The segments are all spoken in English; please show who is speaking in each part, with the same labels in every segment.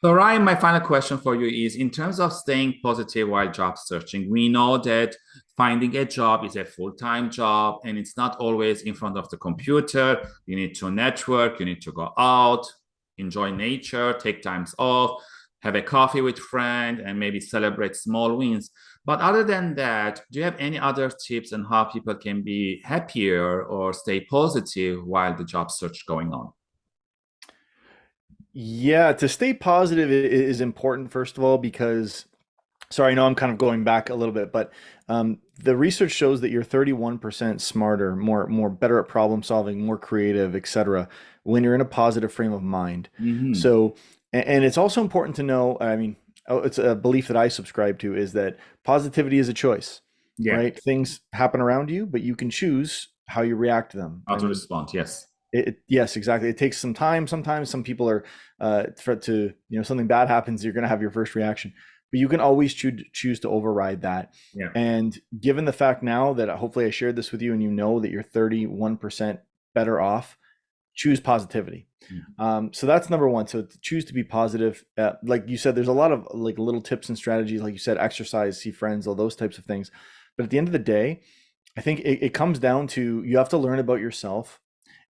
Speaker 1: So Ryan, my final question for you is in terms of staying positive while job searching, we know that finding a job is a full-time job and it's not always in front of the computer. You need to network, you need to go out, enjoy nature, take times off, have a coffee with friend and maybe celebrate small wins. But other than that, do you have any other tips on how people can be happier or stay positive while the job search going on?
Speaker 2: Yeah, to stay positive is important, first of all, because, sorry, I know I'm kind of going back a little bit, but um, the research shows that you're 31% smarter, more, more better at problem solving, more creative, etc., when you're in a positive frame of mind. Mm-hmm. So, and it's also important to know, I mean, oh, it's a belief that I subscribe to is that positivity is a choice, yeah. right? Things happen around you, but you can choose how you react to them.
Speaker 1: How to respond, yes.
Speaker 2: It, yes, exactly. It takes some time. Sometimes some people are uh, for to you know something bad happens, you're going to have your first reaction, but you can always choose choose to override that. Yeah. And given the fact now that hopefully I shared this with you, and you know that you're 31 percent better off, choose positivity. Mm-hmm. Um, so that's number one. So choose to be positive. Uh, like you said, there's a lot of like little tips and strategies, like you said, exercise, see friends, all those types of things. But at the end of the day, I think it, it comes down to you have to learn about yourself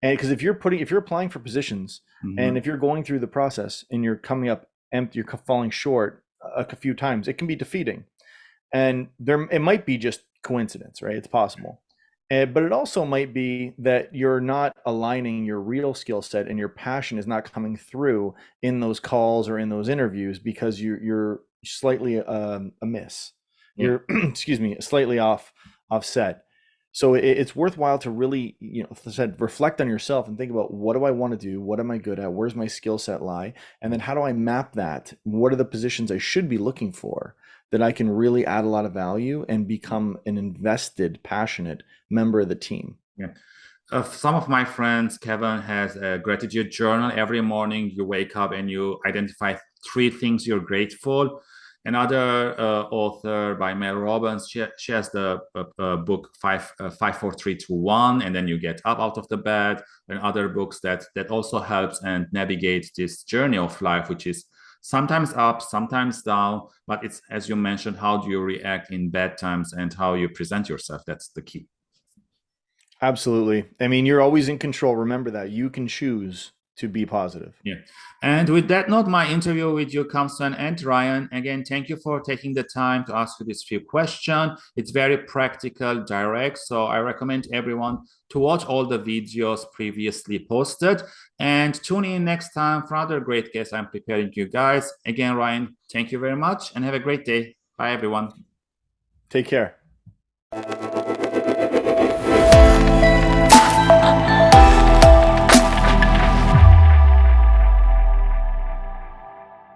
Speaker 2: and because if you're putting if you're applying for positions mm-hmm. and if you're going through the process and you're coming up empty you're falling short a, a few times it can be defeating and there it might be just coincidence right it's possible and, but it also might be that you're not aligning your real skill set and your passion is not coming through in those calls or in those interviews because you're you're slightly um, amiss. You're excuse me, slightly off offset. So it, it's worthwhile to really, you know, said reflect on yourself and think about what do I want to do? What am I good at? Where's my skill set lie? And then how do I map that? What are the positions I should be looking for that I can really add a lot of value and become an invested, passionate member of the team?
Speaker 1: Yeah. Uh, some of my friends, Kevin has a gratitude journal. Every morning you wake up and you identify three things you're grateful Another uh, author by Mel Robbins, she, she has the uh, uh, book five, uh, five, four, three, two, one, and then you get up out of the bed. And other books that that also helps and navigate this journey of life, which is sometimes up, sometimes down. But it's as you mentioned, how do you react in bad times and how you present yourself? That's the key.
Speaker 2: Absolutely. I mean, you're always in control. Remember that you can choose to be positive.
Speaker 1: Yeah. And with that note, my interview with you comes to an end, Ryan. Again, thank you for taking the time to ask you this few questions. It's very practical, direct. So I recommend everyone to watch all the videos previously posted and tune in next time for other great guests I'm preparing you guys. Again, Ryan, thank you very much and have a great day. Bye, everyone.
Speaker 2: Take care.